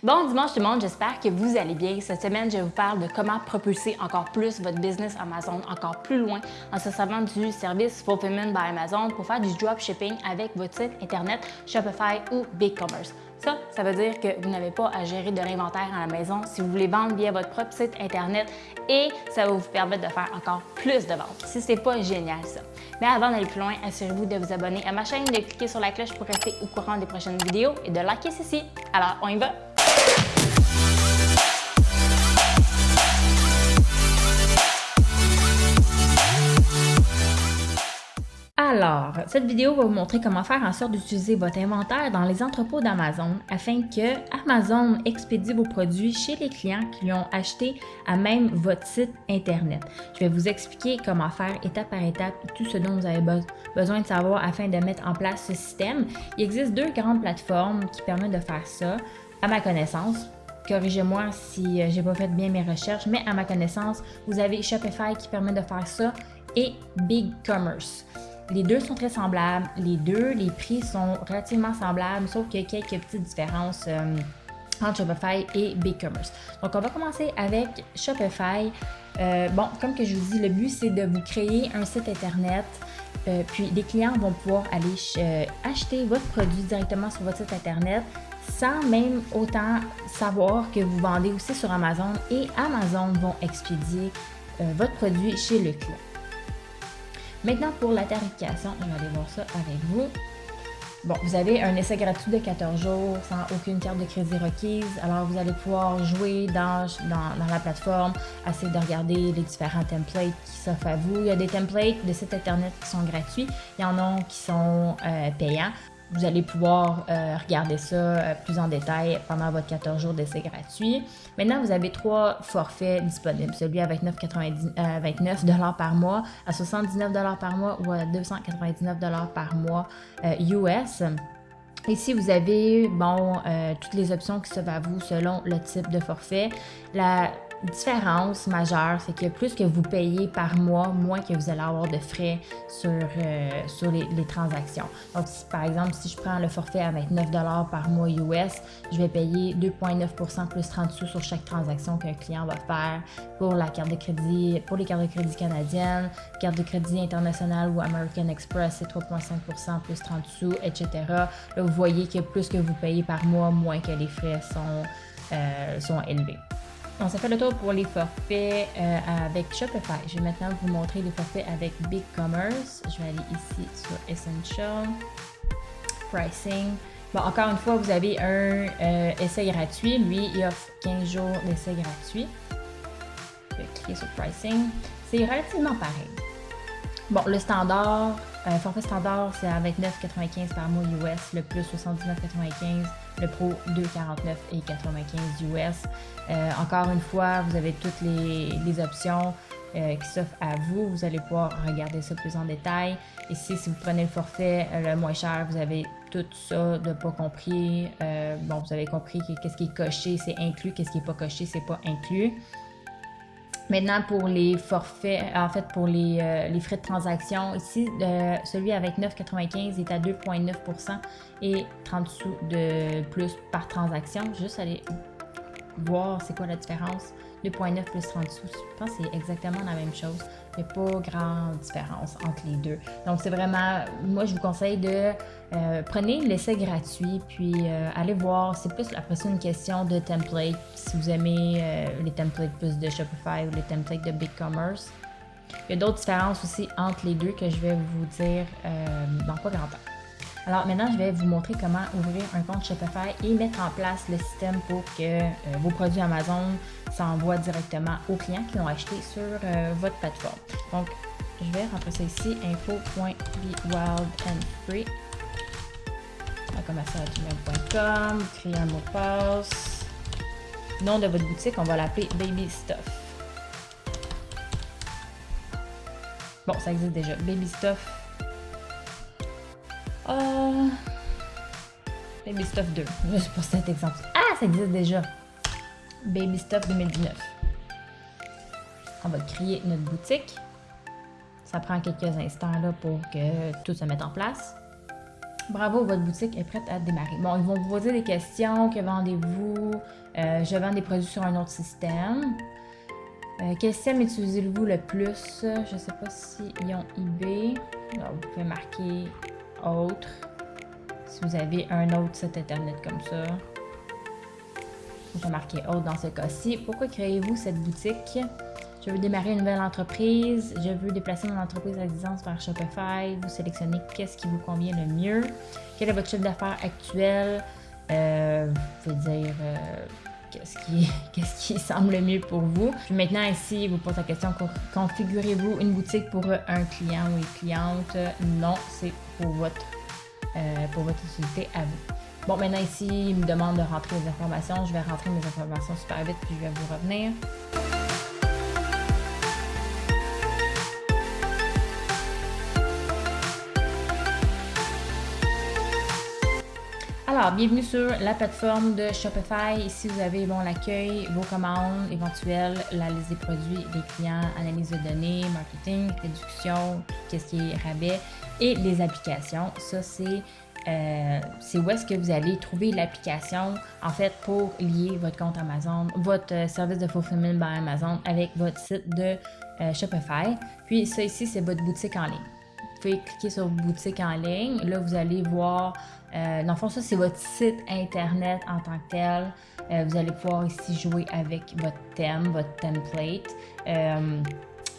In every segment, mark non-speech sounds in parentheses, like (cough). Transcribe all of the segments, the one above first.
Bon dimanche tout le monde, j'espère que vous allez bien. Cette semaine, je vous parle de comment propulser encore plus votre business Amazon encore plus loin en se servant du service Fulfillment by Amazon pour faire du dropshipping avec votre site internet Shopify ou BigCommerce. Ça, ça veut dire que vous n'avez pas à gérer de l'inventaire à la maison si vous voulez vendre via votre propre site Internet et ça va vous permettre de faire encore plus de ventes. Si c'est pas génial ça. Mais avant d'aller plus loin, assurez-vous de vous abonner à ma chaîne, de cliquer sur la cloche pour rester au courant des prochaines vidéos et de liker ceci. Alors, on y va! Alors, cette vidéo va vous montrer comment faire en sorte d'utiliser votre inventaire dans les entrepôts d'Amazon afin que Amazon expédie vos produits chez les clients qui ont acheté à même votre site Internet. Je vais vous expliquer comment faire étape par étape tout ce dont vous avez besoin de savoir afin de mettre en place ce système. Il existe deux grandes plateformes qui permettent de faire ça, à ma connaissance. Corrigez-moi si euh, j'ai pas fait bien mes recherches, mais à ma connaissance, vous avez Shopify qui permet de faire ça et BigCommerce. Les deux sont très semblables. Les deux, les prix sont relativement semblables, sauf qu'il y a quelques petites différences euh, entre Shopify et BigCommerce. Donc, on va commencer avec Shopify. Euh, bon, comme que je vous dis, le but, c'est de vous créer un site Internet. Euh, puis, les clients vont pouvoir aller acheter votre produit directement sur votre site Internet sans même autant savoir que vous vendez aussi sur Amazon et Amazon vont expédier votre produit chez le client. Maintenant, pour la tarification, je vais aller voir ça avec vous. Bon, vous avez un essai gratuit de 14 jours sans aucune carte de crédit requise. Alors, vous allez pouvoir jouer dans, dans, la plateforme, essayer de regarder les différents templates qui s'offrent à vous. Il y a des templates de sites Internet qui sont gratuits. Il y en a qui sont euh, payants. Vous allez pouvoir euh, regarder ça euh, plus en détail pendant votre 14 jours d'essai gratuit. Maintenant, vous avez trois forfaits disponibles. Celui à 29,99 euh, par mois, à 79 par mois ou à 299 par mois US. Ici, vous avez bon, toutes les options qui s'offrent à vous selon le type de forfait. La différence majeure, c'est que plus que vous payez par mois, moins que vous allez avoir de frais sur, euh, sur les, transactions. Donc, par exemple, si je prends le forfait à 29 par mois US, je vais payer 2,9% plus 30 sous sur chaque transaction qu'un client va faire pour la carte de crédit, pour les cartes de crédit canadiennes, carte de crédit internationale ou American Express, c'est 3,5% plus 30 sous, etc. Là, vous voyez que plus que vous payez par mois, moins que les frais sont, euh, sont élevés. On ça fait le tour pour les forfaits euh, avec Shopify. Je vais maintenant vous montrer les forfaits avec BigCommerce. Je vais aller ici sur Essential, Pricing. Bon, encore une fois, vous avez un euh, essai gratuit. Lui, il offre 15 jours d'essai gratuit. Je vais cliquer sur Pricing. C'est relativement pareil. Bon, le standard, euh, forfait standard, c'est à 29,95 par mois US, le plus 79,95, le pro 2,49 et 95 US. Euh, encore une fois, vous avez toutes les, options euh, qui s'offrent à vous. Vous allez pouvoir regarder ça plus en détail. Ici, si vous prenez le forfait le moins cher, vous avez tout ça de pas compris. bon, vous avez compris qu'est-ce qui est coché, c'est inclus, qu'est-ce qui n'est pas coché, c'est pas inclus. Maintenant, pour les forfaits, en fait, pour les, euh, frais de transaction, ici, celui avec 9,95 est à 2,9% et 30 sous de plus par transaction. Juste aller voir c'est quoi la différence. 2,9 plus 30 sous, je pense que c'est exactement la même chose. Il n'y a pas grande différence entre les deux. Donc, c'est vraiment, moi, je vous conseille de euh, prenez l'essai gratuit, puis euh, allez voir. C'est plus après ça une question de template. Si vous aimez euh, les templates plus de Shopify ou les templates de BigCommerce. Il y a d'autres différences aussi entre les deux que je vais vous dire dans pas grand temps. Alors maintenant, je vais vous montrer comment ouvrir un compte Shopify et mettre en place le système pour que euh, vos produits Amazon s'envoient directement aux clients qui l'ont acheté sur euh, votre plateforme. Donc, je vais rentrer ça ici, info.bewildandfree gmail.com, créer un mot de passe. Nom de votre boutique, on va l'appeler Baby Stuff. Bon, ça existe déjà. Baby Stuff Oh. Baby Stuff 2, juste pour cet exemple. Ah, ça existe déjà. Baby Stuff 2019. On va créer notre boutique. Ça prend quelques instants là pour que tout se mette en place. Bravo, votre boutique est prête à démarrer. Bon, ils vont vous poser des questions. Que vendez-vous? Euh, je vends des produits sur un autre système. Euh, quel système utilisez-vous le plus? Je ne sais pas s'ils ont eBay. vous pouvez marquer autre. Si vous avez un autre site internet comme ça. Je vais marquer autre dans ce cas-ci. Pourquoi créez-vous cette boutique? Je veux démarrer une nouvelle entreprise. Je veux déplacer mon entreprise à distance vers Shopify. Vous sélectionnez qu'est-ce qui vous convient le mieux. Quel est votre chiffre d'affaires actuel? Euh, vous pouvez dire euh, qu'est-ce qui, (laughs) qui semble le mieux pour vous. Puis maintenant, ici, vous pose la question configurez-vous une boutique pour un client ou une cliente? Non, c'est pour votre, euh, pour votre utilité à vous. Bon, maintenant ici, il me demande de rentrer les informations. Je vais rentrer mes informations super vite, puis je vais vous revenir. Alors, bienvenue sur la plateforme de Shopify. Ici, vous avez bon, l'accueil, vos commandes éventuelles, la liste des produits des clients, analyse de données, marketing, réduction, qu'est-ce qui est rabais et les applications. Ça, c'est euh, c'est où est-ce que vous allez trouver l'application en fait pour lier votre compte Amazon, votre euh, service de fulfillment by Amazon avec votre site de euh, Shopify. Puis ça ici, c'est votre boutique en ligne. Pouvez cliquer sur boutique en ligne. Là, vous allez voir euh, dans le fond, ça, c'est votre site Internet en tant que tel. Euh, vous allez pouvoir ici jouer avec votre thème, votre template. Euh,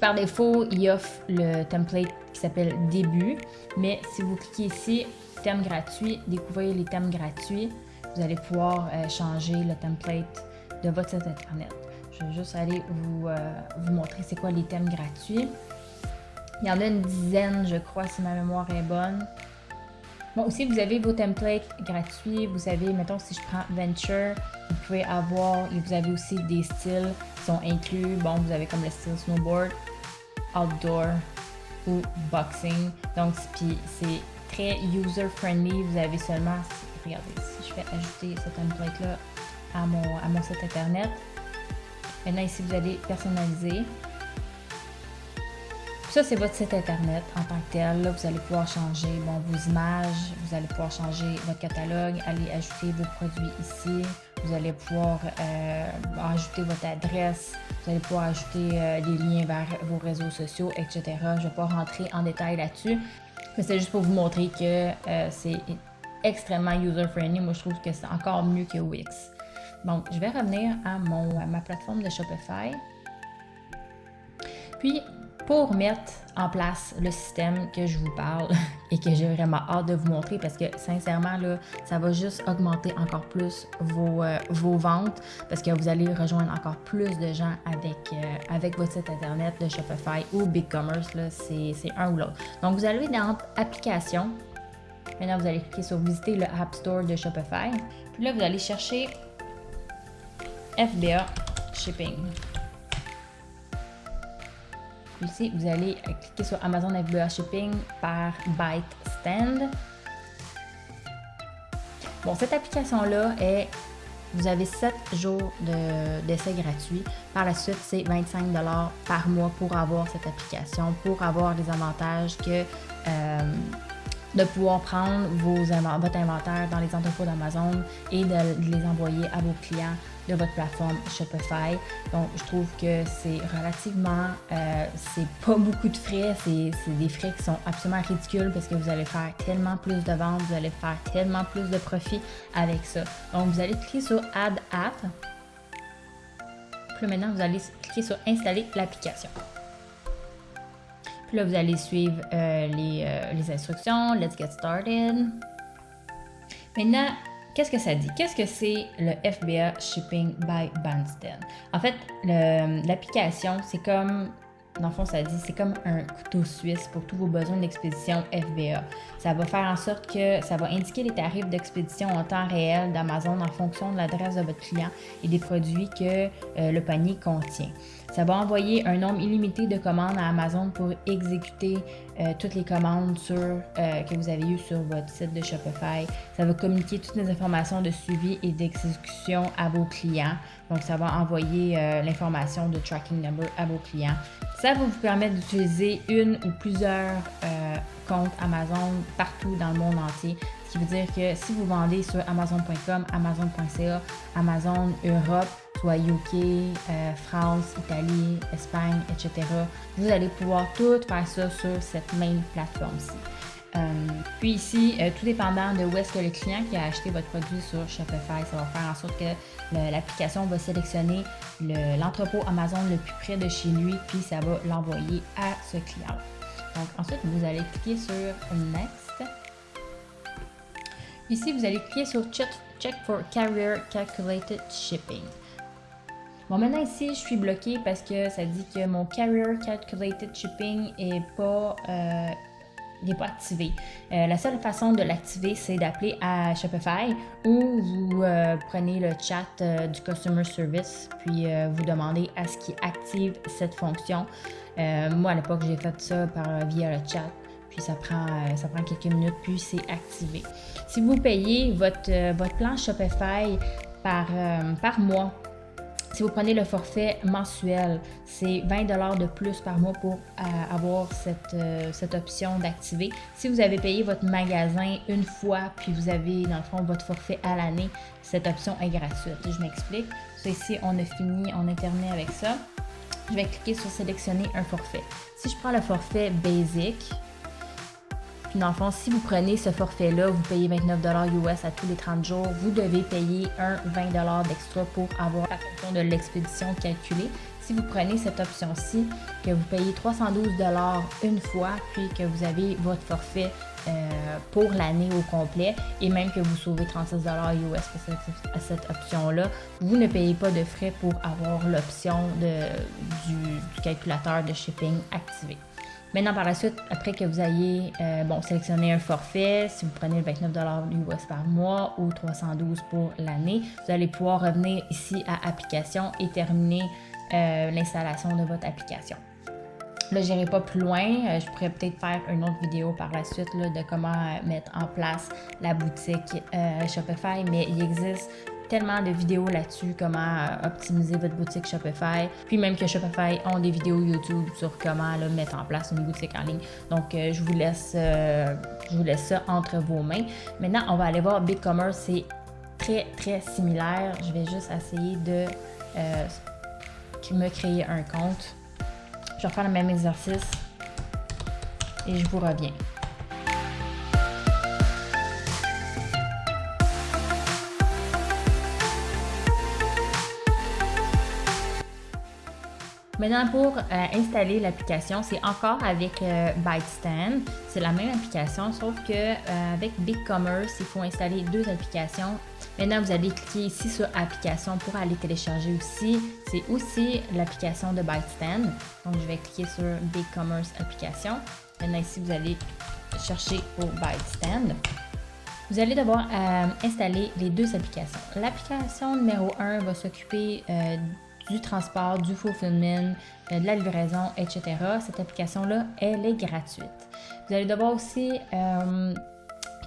par défaut, il offre le template qui s'appelle Début, mais si vous cliquez ici, thème gratuit, découvrir les thèmes gratuits, vous allez pouvoir changer le template de votre site Internet. Je vais juste aller vous, vous montrer c'est quoi les thèmes gratuits. Il y en a une dizaine, je crois, si ma mémoire est bonne. Bon, aussi, vous avez vos templates gratuits. Vous avez, mettons, si je prends Venture, vous pouvez avoir, et vous avez aussi des styles qui sont inclus. Bon, vous avez comme le style snowboard, outdoor ou boxing. Donc, c'est très user-friendly. Vous avez seulement, regardez, si je fais ajouter ce template-là à mon, à mon site internet. Maintenant, ici, vous allez personnaliser. Ça, c'est votre site internet en tant que tel. Là, vous allez pouvoir changer bon, vos images, vous allez pouvoir changer votre catalogue, aller ajouter vos produits ici. Vous allez pouvoir euh, ajouter votre adresse, vous allez pouvoir ajouter euh, des liens vers vos réseaux sociaux, etc. Je ne vais pas rentrer en détail là-dessus, mais c'est juste pour vous montrer que euh, c'est extrêmement user-friendly. Moi, je trouve que c'est encore mieux que Wix. Donc, je vais revenir à, mon, à ma plateforme de Shopify. Puis, pour mettre en place le système que je vous parle (laughs) et que j'ai vraiment hâte de vous montrer parce que sincèrement, là, ça va juste augmenter encore plus vos, euh, vos ventes parce que vous allez rejoindre encore plus de gens avec, euh, avec votre site internet de Shopify ou BigCommerce, c'est un ou l'autre. Donc, vous allez dans Applications. Maintenant, vous allez cliquer sur Visiter le App Store de Shopify. Puis là, vous allez chercher FBA Shipping vous allez cliquer sur Amazon FBA Shipping par Byte Stand. Bon, cette application-là est vous avez 7 jours d'essai gratuit. Par la suite, c'est 25 par mois pour avoir cette application, pour avoir des avantages que euh, de pouvoir prendre vos, votre inventaire dans les entrepôts d'Amazon et de les envoyer à vos clients de votre plateforme Shopify. Donc, je trouve que c'est relativement, euh, c'est pas beaucoup de frais, c'est des frais qui sont absolument ridicules parce que vous allez faire tellement plus de ventes, vous allez faire tellement plus de profit avec ça. Donc, vous allez cliquer sur Add App. Puis maintenant, vous allez cliquer sur Installer l'application. Là, vous allez suivre euh, les, euh, les instructions. Let's get started. Maintenant, Qu'est-ce que ça dit? Qu'est-ce que c'est le FBA Shipping by Bandstand? En fait, l'application, c'est comme, dans le fond, ça dit, c'est comme un couteau suisse pour tous vos besoins d'expédition FBA. Ça va faire en sorte que ça va indiquer les tarifs d'expédition en temps réel d'Amazon en fonction de l'adresse de votre client et des produits que euh, le panier contient. Ça va envoyer un nombre illimité de commandes à Amazon pour exécuter euh, toutes les commandes euh, que vous avez eues sur votre site de Shopify. Ça va communiquer toutes les informations de suivi et d'exécution à vos clients. Donc, ça va envoyer l'information de tracking number à vos clients. Ça va vous permettre d'utiliser une ou plusieurs euh, comptes Amazon partout dans le monde entier. Ce qui veut dire que si vous vendez sur Amazon.com, Amazon.ca, Amazon Europe, soit UK, euh, France, Italie, Espagne, etc., vous allez pouvoir tout faire ça sur cette même plateforme-ci. Euh, puis ici, euh, tout dépendant de où est-ce que le client qui a acheté votre produit sur Shopify, ça va faire en sorte que l'application va sélectionner l'entrepôt Amazon le plus près de chez lui, puis ça va l'envoyer à ce client. Donc ensuite, vous allez cliquer sur Next. Ici, vous allez cliquer sur Check, for Carrier Calculated Shipping. Bon, maintenant ici, je suis bloquée parce que ça dit que mon Carrier Calculated Shipping est pas euh, n'est pas activé. Euh, la seule façon de l'activer, c'est d'appeler à Shopify ou vous euh, prenez le chat euh, du Customer Service, puis vous demandez à ce qu'il active cette fonction. moi, à l'époque, j'ai fait ça par, via le chat. Puis ça prend, ça prend quelques minutes, puis c'est activé. Si vous payez votre, votre plan Shopify par, par mois, si vous prenez le forfait mensuel, c'est 20 de plus par mois pour euh, avoir cette, euh, cette option d'activer. Si vous avez payé votre magasin une fois, puis vous avez dans le fond votre forfait à l'année, cette option est gratuite. Je m'explique. ici, on a fini, on a terminé avec ça. Je vais cliquer sur sélectionner un forfait. Si je prends le forfait basic, dans le fond, si vous prenez ce forfait-là, vous payez 29 US à tous les 30 jours, vous devez payer un 20 d'extra pour avoir la fonction de l'expédition calculée. Si vous prenez cette option-ci, que vous payez 312 une fois, puis que vous avez votre forfait euh, pour l'année au complet et même que vous sauvez 36 US à cette option-là, vous ne payez pas de frais pour avoir l'option du, du calculateur de shipping activé. Maintenant, par la suite, après que vous ayez euh, bon, sélectionné un forfait, si vous prenez le 29 US par mois ou 312 pour l'année, vous allez pouvoir revenir ici à Application et terminer euh, l'installation de votre application. Là, je n'irai pas plus loin. Euh, je pourrais peut-être faire une autre vidéo par la suite de comment mettre en place la boutique Shopify, mais il existe tellement de vidéos là-dessus, comment euh, optimiser votre boutique Shopify. Puis même que Shopify ont des vidéos YouTube sur comment mettre en place une boutique en ligne. Donc, euh, je, vous laisse, euh, je vous laisse ça entre vos mains. Maintenant, on va aller voir BigCommerce. C'est très, très similaire. Je vais juste essayer de me créer un compte. Je vais faire le même exercice et je vous reviens. Maintenant, pour euh, installer l'application, c'est encore avec euh, ByteStand. C'est la même application, sauf que euh, avec BigCommerce, il faut installer deux applications. Maintenant, vous allez cliquer ici sur Application pour aller télécharger aussi. C'est aussi l'application de ByteStand. Donc, je vais cliquer sur BigCommerce Application. Maintenant, ici, vous allez chercher pour ByteStand. Vous allez devoir installer les deux applications. L'application numéro 1 va s'occuper du transport, du fulfillment, euh, de la livraison, etc. Cette application-là, elle est gratuite. Vous allez devoir aussi euh,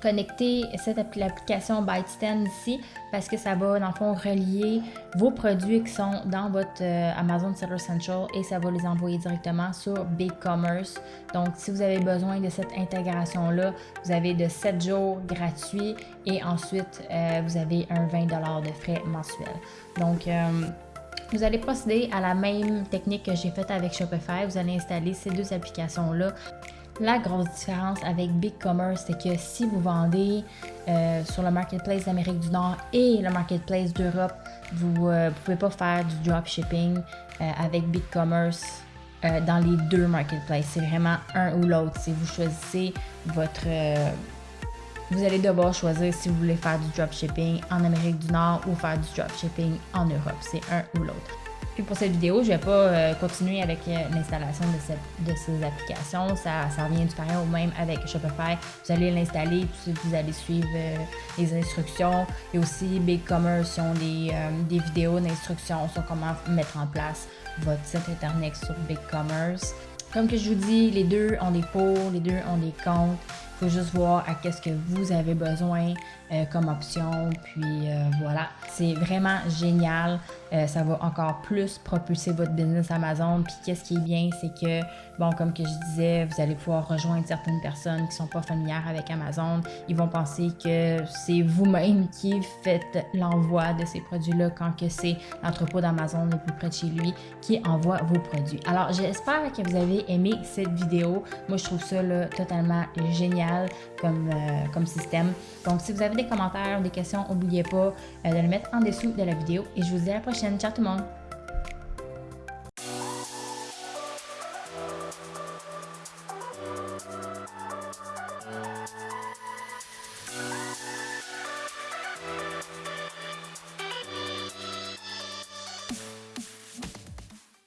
connecter cette l'application ByteStand ici parce que ça va dans le fond relier vos produits qui sont dans votre euh, Amazon Seller Central et ça va les envoyer directement sur BigCommerce. Donc si vous avez besoin de cette intégration là, vous avez de 7 jours gratuits et ensuite vous avez un 20 de frais mensuels. Donc vous allez procéder à la même technique que j'ai faite avec Shopify. Vous allez installer ces deux applications-là. La grosse différence avec BigCommerce, c'est que si vous vendez euh, sur le Marketplace d'Amérique du Nord et le Marketplace d'Europe, vous ne euh, pouvez pas faire du dropshipping euh, avec BigCommerce dans les deux marketplaces. C'est vraiment un ou l'autre. Si vous choisissez votre vous allez devoir choisir si vous voulez faire du dropshipping en Amérique du Nord ou faire du dropshipping en Europe. C'est un ou l'autre. Puis pour cette vidéo, je ne vais pas euh, continuer avec euh, l'installation de, ces applications. Ça, revient du pareil au même avec Shopify. Vous allez l'installer, puis vous allez suivre euh, les instructions. Et aussi BigCommerce, ont des, des vidéos d'instructions sur comment mettre en place votre site internet sur BigCommerce. Comme que je vous dis, les deux ont des pots, les deux ont des comptes. Faut juste voir à qu'est-ce que vous avez besoin euh, comme option. Puis euh, voilà, c'est vraiment génial. Euh, ça va encore plus propulser votre business Amazon. Puis qu'est-ce qui est bien, c'est que, bon, comme je disais, vous allez pouvoir rejoindre certaines personnes qui sont pas familières avec Amazon. Ils vont penser que c'est vous-même qui faites l'envoi de ces produits-là quand que c'est l'entrepôt d'Amazon le plus près de chez lui qui envoie vos produits. Alors, j'espère que vous avez aimé cette vidéo. Moi, je trouve ça totalement génial comme, comme système. Donc, si vous avez des commentaires ou des questions, n'oubliez pas euh, de le mettre en dessous de la vidéo. Et je vous dis à la prochaine. Ciao tout le monde!